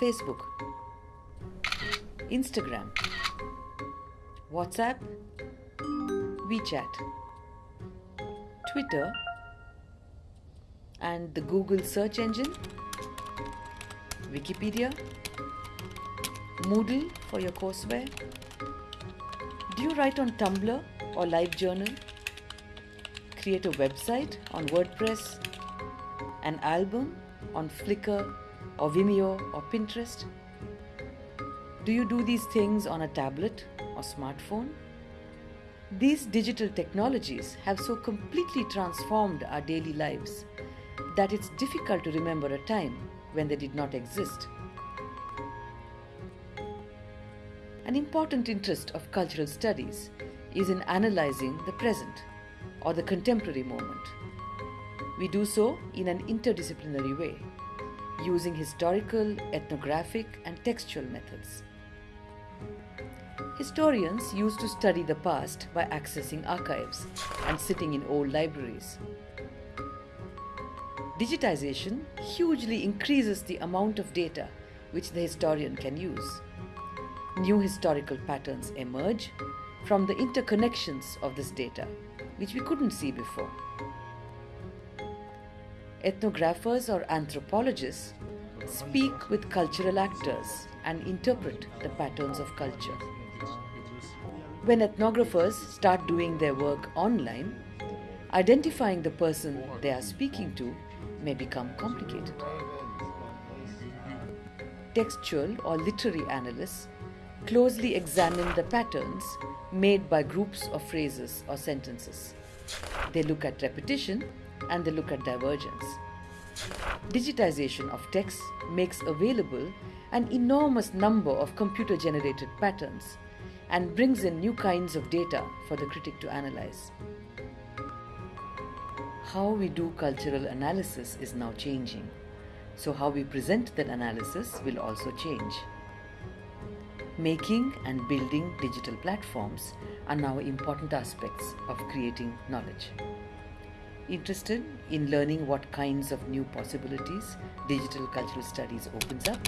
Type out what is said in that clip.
Facebook, Instagram, WhatsApp, WeChat, Twitter, and the Google search engine, Wikipedia, Moodle for your courseware. Do you write on Tumblr or LiveJournal? Create a website on WordPress, an album on Flickr or Vimeo or Pinterest? Do you do these things on a tablet or smartphone? These digital technologies have so completely transformed our daily lives that it's difficult to remember a time when they did not exist. An important interest of cultural studies is in analyzing the present or the contemporary moment. We do so in an interdisciplinary way, using historical, ethnographic, and textual methods. Historians used to study the past by accessing archives and sitting in old libraries. Digitization hugely increases the amount of data which the historian can use. New historical patterns emerge from the interconnections of this data, which we couldn't see before. Ethnographers or anthropologists speak with cultural actors and interpret the patterns of culture. When ethnographers start doing their work online, identifying the person they are speaking to may become complicated. Textual or literary analysts closely examine the patterns made by groups of phrases or sentences. They look at repetition and they look at divergence. Digitization of text makes available an enormous number of computer generated patterns and brings in new kinds of data for the critic to analyze. How we do cultural analysis is now changing, so how we present that analysis will also change. Making and building digital platforms are now important aspects of creating knowledge. Interested in learning what kinds of new possibilities digital cultural studies opens up?